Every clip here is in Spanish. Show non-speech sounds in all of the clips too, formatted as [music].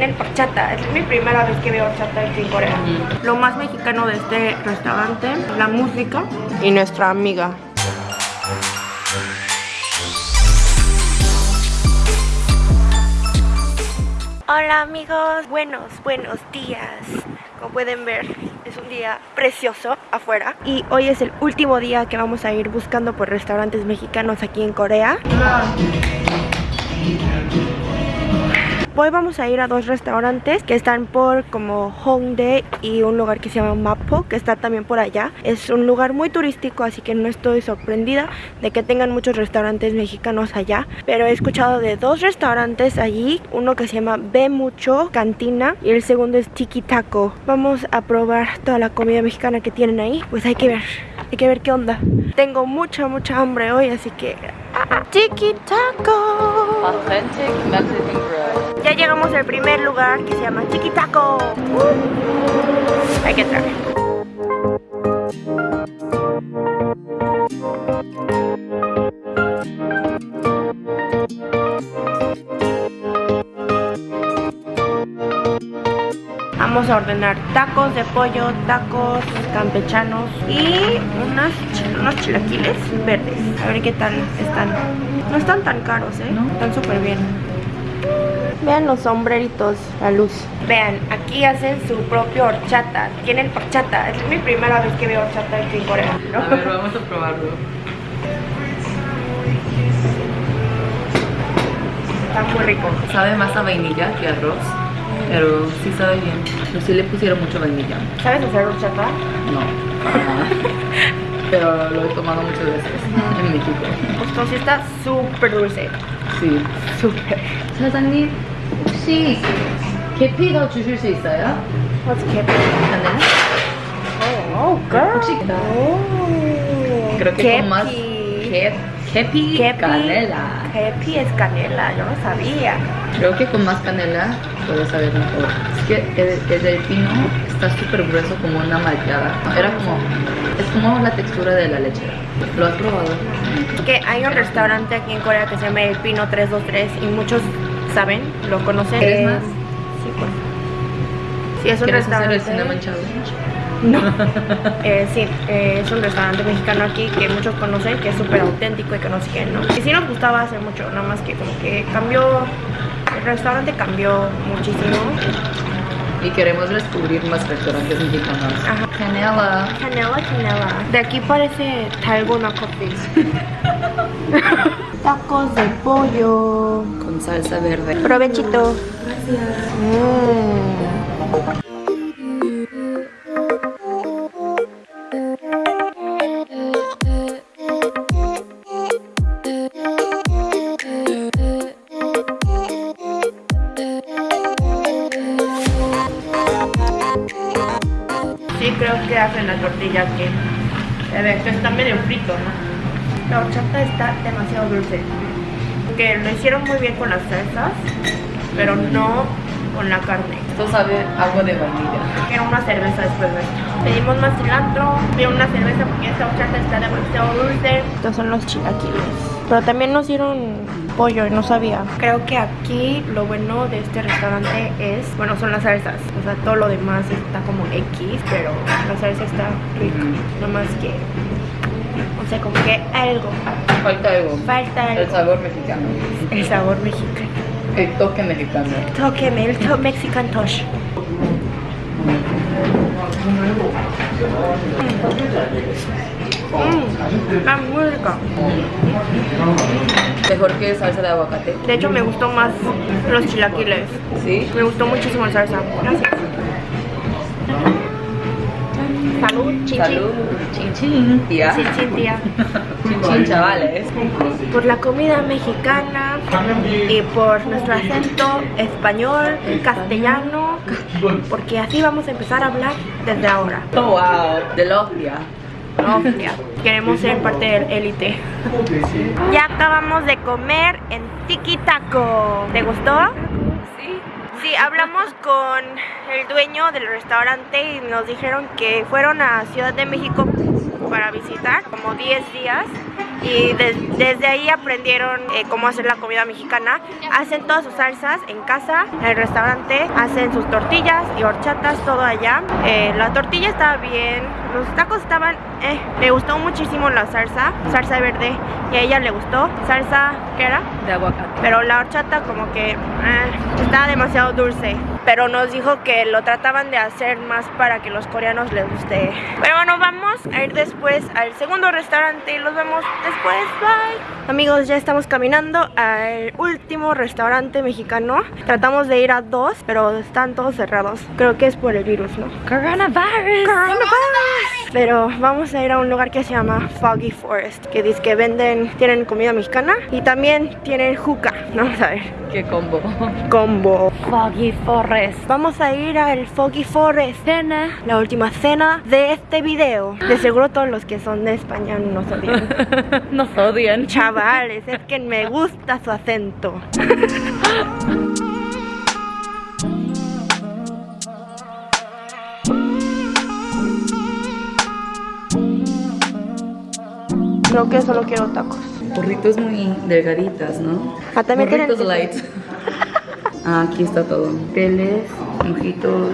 El horchata, es mi primera vez que veo horchata aquí en Corea. Lo más mexicano de este restaurante, la música y nuestra amiga. Hola amigos, buenos, buenos días. Como pueden ver, es un día precioso afuera y hoy es el último día que vamos a ir buscando por restaurantes mexicanos aquí en Corea. Hoy vamos a ir a dos restaurantes que están por como Hongdae y un lugar que se llama Mapo, que está también por allá. Es un lugar muy turístico, así que no estoy sorprendida de que tengan muchos restaurantes mexicanos allá. Pero he escuchado de dos restaurantes allí, uno que se llama Ve Mucho Cantina y el segundo es Tiki Taco. Vamos a probar toda la comida mexicana que tienen ahí, pues hay que ver, hay que ver qué onda. Tengo mucha, mucha hambre hoy, así que... Tiki Taco. Authentic Mexican bread. Ya llegamos al primer lugar que se llama Chiquitaco. Uh. Hay que entrar. Ordenar tacos de pollo, tacos campechanos y unas, unos chilaquiles verdes. A ver qué tal están. No están tan caros, ¿eh? Están súper bien. Vean los sombreritos, la luz. Vean, aquí hacen su propio horchata. Tienen horchata. Es mi primera vez que veo horchata aquí en Corea. ¿no? A ver, vamos a probarlo. Está muy rico. Sabe más a vainilla que a arroz, pero sí sabe bien. Pero sí le pusieron mucho vainilla. ¿Sabes hacer horchata? No. [laughs] pero lo he tomado muchas veces en México. Pues sí está súper dulce. Sí. Súper. 사장님 혹시 계피 더 주실 수 있어요? What's kepi? canela? Oh, girl. 혹시 Oh. creo que con más Kepi. que, kepi, Kepi. canela. Kepi es canela, yo no sabía. Creo que con más canela puede saber mejor. Es que el, el del pino está súper grueso como una malteada. Era como, es como la textura de la leche. ¿Lo has probado? Que hay un restaurante aquí en Corea que se llama El Pino 323 y muchos saben, lo conocen. ¿Quieres más? Sí, pues. Sí, es un ¿Quieres hacer el restaurante. cinnamon challenge? No. [laughs] Eh, sí, eh, es un restaurante mexicano aquí que muchos conocen, que es súper auténtico y que no sé qué, ¿no? Y sí nos gustaba hace mucho, nada más que como que cambió, el restaurante cambió muchísimo. Y queremos descubrir más restaurantes mexicanos. Ajá. Canela. Canela, canela. De aquí parece Talgona Coffee. [laughs] Tacos de pollo. Con salsa verde. Provechito. Mm. Hacen la tortilla aquí. A ver, esto está medio frito, ¿no? La horchata está demasiado dulce. Que lo hicieron muy bien con las salsas, pero no con la carne. Esto sabe agua de vainilla. Quiero una cerveza después de esto. Pedimos más cilantro, pido una cerveza porque esta horchata está demasiado dulce. Estos son los chilaquiles. Pero también nos dieron pollo y no sabía. Creo que aquí lo bueno de este restaurante es, bueno, son las salsas. O sea, todo lo demás está como X, pero la salsa está rica. No más que, no sé, como que algo. Falta algo. Falta El algo. sabor mexicano. El sabor mexicano. El toque mexicano. Tóqueme, el to Mexican touch. Mmm, está muy rica. Mejor que salsa de aguacate. De hecho, me gustó más los chilaquiles. ¿Sí? Me gustó muchísimo la salsa. Gracias. Salud, chin. Salud. Chin chin, tía. Chin chin, tía. Chin chin, chavales. Por la comida mexicana y por nuestro acento español, castellano, porque así vamos a empezar a hablar desde ahora. Oh, wow. De Logia. No, Queremos ser parte del élite. Ya acabamos de comer en Tiki Taco. ¿Te gustó? Sí. Sí, hablamos con el dueño del restaurante y nos dijeron que fueron a Ciudad de México para visitar como 10 días y desde ahí aprendieron eh, cómo hacer la comida mexicana. Hacen todas sus salsas en casa, en el restaurante, hacen sus tortillas y horchatas, todo allá. Eh, la tortilla estaba bien, los tacos estaban, eh, me gustó muchísimo la salsa, salsa verde, y a ella le gustó, salsa, ¿qué era? De aguacate. Pero la horchata como que estaba demasiado dulce pero nos dijo que lo trataban de hacer más para que los coreanos les guste. Pero bueno, vamos a ir después al segundo restaurante y los vemos después. Bye. Amigos, ya estamos caminando al último restaurante mexicano. Tratamos de ir a dos, pero están todos cerrados. Creo que es por el virus, ¿no? Coronavirus. Coronavirus. Pero vamos a ir a un lugar que se llama Foggy Forest, que dice que venden, tienen comida mexicana y también tienen juca. Vamos a ver. ¿Qué combo? Combo. Foggy Forest. Vamos a ir al Foggy Forest Cena, la última cena de este video. De seguro todos los que son de España nos odian. [laughs] nos odian. Chavales, es que me gusta su acento. [laughs] Creo que solo quiero tacos. Burritos muy delgaditas, ¿no? Ah, también Burritos light. Ah, aquí está todo. Teles, mojitos.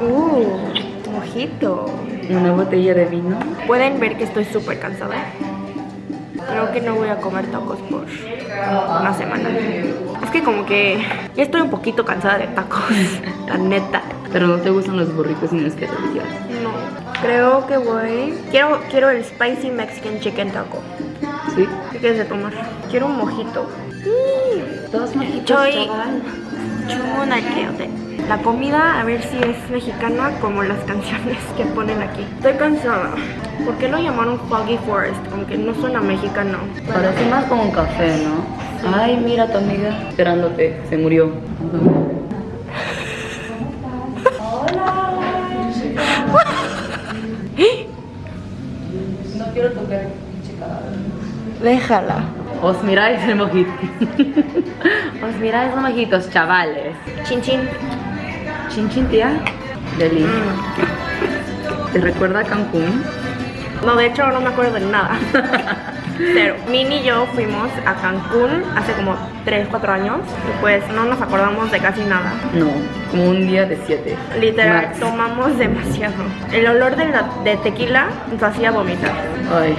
Uh, mojito. Una botella de vino. Pueden ver que estoy súper cansada. Creo que no voy a comer tacos por una semana. Es que como que ya estoy un poquito cansada de tacos, [laughs] la neta. Pero no te gustan los burritos ni los quesadillas. No. Creo que voy. Quiero, quiero el spicy Mexican chicken taco. ¿Sí? ¿Qué quieres de tomar? Quiero un mojito. Todos mojitos, Choy. La comida, a ver si es mexicana como las canciones que ponen aquí. Estoy cansada. ¿Por qué lo llamaron Foggy Forest? Como que no suena mexicano. Parece más como un café, ¿no? Ay, mira tu amiga esperándote. Se murió. Quiero tocar el Déjala. Os miráis el mojito. [laughs] Os miráis los mojitos, chavales. Chin chin. Chin chin, tía. Deli. ¿Te recuerda a Cancún? No, de hecho no me acuerdo de nada. [laughs] Pero Mini y yo fuimos a Cancún hace como 3, 4 años y pues no nos acordamos de casi nada. No, como un día de 7. Literal, tomamos demasiado. El olor de, la, de tequila nos hacía vomitar. Ay,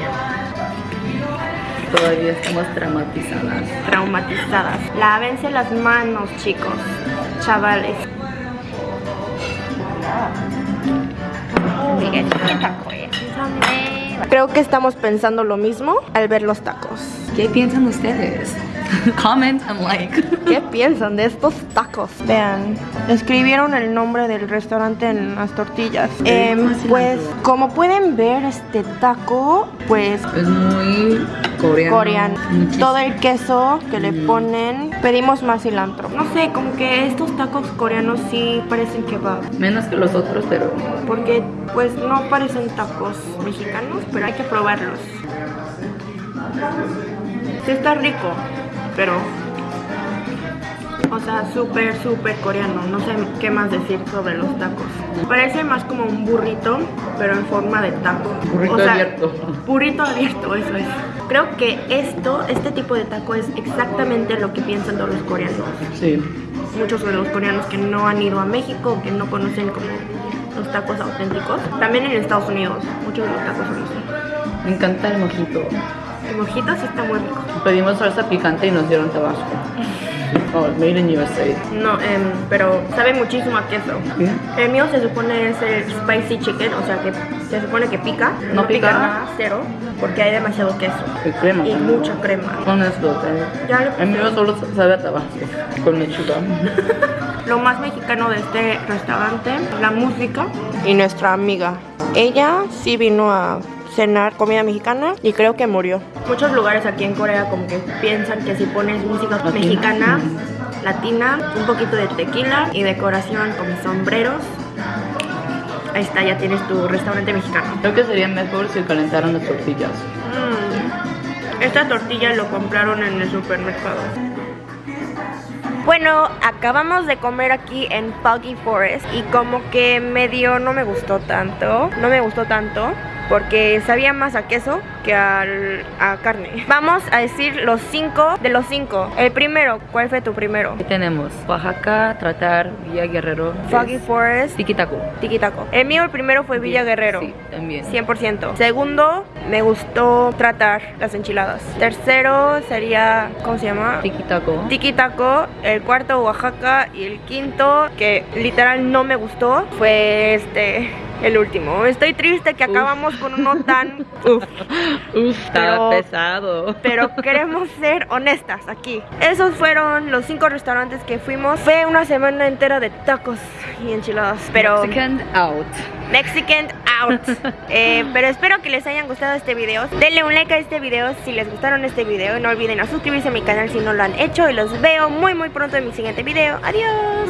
todavía estamos traumatizadas. Traumatizadas. Lávense las manos, chicos. Chavales. Creo que estamos pensando lo mismo al ver los tacos. ¿Qué piensan ustedes? [laughs] Comment and like. [laughs] ¿Qué piensan de estos tacos? Vean, escribieron el nombre del restaurante en las tortillas. Eh, pues, como pueden ver, este taco, pues... Es muy coreano. Coreano. Todo el queso que le ponen, pedimos más cilantro. No sé, como que estos tacos coreanos sí parecen kebab. Menos que los otros, pero... Porque, pues, no parecen tacos mexicanos, pero hay que probarlos. Sí está rico pero o sea, súper, súper coreano. No sé qué más decir sobre los tacos. Parece más como un burrito, pero en forma de taco. Burrito abierto. Burrito abierto, eso es. Creo que esto, este tipo de taco es exactamente lo que piensan todos los coreanos. Sí. Muchos de los coreanos que no han ido a México, que no conocen como los tacos auténticos. También en Estados Unidos, muchos de los tacos son así. Me encanta el mojito. El mojito sí está muy rico. Pedimos salsa picante y nos dieron tabasco. [laughs] Oh, made in USA. No, em, pero sabe muchísimo a queso. El mío se supone es el spicy chicken, o sea que se supone que pica. No, pica. nada, cero, porque hay demasiado queso. Y crema. Y mucha crema. Con esto, El mío solo sabe a tabasco, con lechuga. [laughs] Lo más mexicano de este restaurante, la música y nuestra amiga. Ella sí vino a cenar comida mexicana y creo que murió. Muchos lugares aquí en Corea como que piensan que si pones música mexicana, latina, un poquito de tequila y decoración con sombreros, ahí está, ya tienes tu restaurante mexicano. Creo que sería mejor si calentaran las tortillas. Mm. Esta tortilla lo compraron en el supermercado. Bueno, acabamos de comer aquí en Foggy Forest y como que medio no me gustó tanto, no me gustó tanto porque sabía más a queso que al- a carne. Vamos a decir los cinco de los cinco. El primero, ¿cuál fue tu primero? Aquí tenemos Oaxaca, Tratar, Villa Guerrero. Foggy es Forest, Tiquitaco. Tiquitaco. El mío, el primero fue Villa Guerrero. Sí, también. 100%. Segundo, me gustó tratar las enchiladas. Tercero sería, ¿cómo se llama? Tiquitaco. Tiquitaco. El cuarto, Oaxaca. Y el quinto, que literal no me gustó, fue este, el último. Estoy triste que acabamos con uno tan... [laughs] Uf. Uf, Pero- pesado. Pero queremos ser honestas aquí. Esos fueron los cinco restaurantes que fuimos. Fue una semana entera de tacos y enchiladas. Pero... Second out. Mexican Eh, pero espero que les hayan gustado este video. Denle un like a este video si les gustaron este video. No olviden suscribirse a mi canal si no lo han hecho. Y los veo muy muy pronto en mi siguiente video. Adiós.